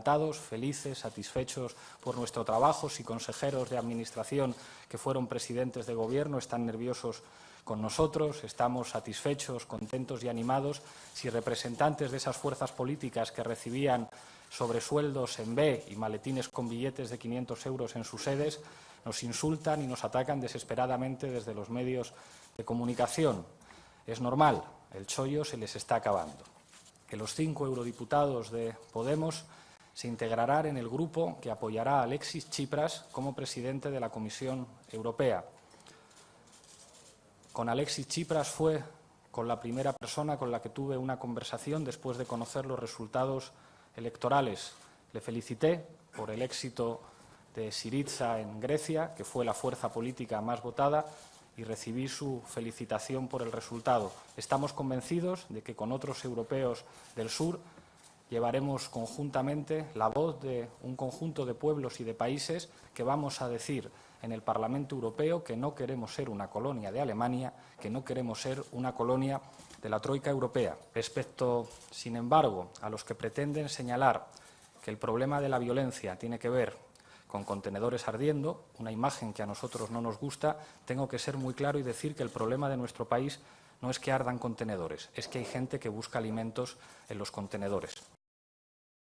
encantados, felices, satisfechos por nuestro trabajo. Si consejeros de Administración que fueron presidentes de Gobierno están nerviosos con nosotros, estamos satisfechos, contentos y animados. Si representantes de esas fuerzas políticas que recibían sobresueldos en B y maletines con billetes de 500 euros en sus sedes nos insultan y nos atacan desesperadamente desde los medios de comunicación. Es normal, el chollo se les está acabando. Que los cinco eurodiputados de Podemos se integrarán en el grupo que apoyará a Alexis Tsipras como presidente de la Comisión Europea. Con Alexis Tsipras fue con la primera persona con la que tuve una conversación después de conocer los resultados electorales. Le felicité por el éxito de Syriza en Grecia, que fue la fuerza política más votada, y recibí su felicitación por el resultado. Estamos convencidos de que con otros europeos del sur llevaremos conjuntamente la voz de un conjunto de pueblos y de países que vamos a decir en el Parlamento Europeo que no queremos ser una colonia de Alemania, que no queremos ser una colonia de la Troika Europea. Respecto, sin embargo, a los que pretenden señalar que el problema de la violencia tiene que ver con contenedores ardiendo, una imagen que a nosotros no nos gusta, tengo que ser muy claro y decir que el problema de nuestro país no es que ardan contenedores, es que hay gente que busca alimentos en los contenedores.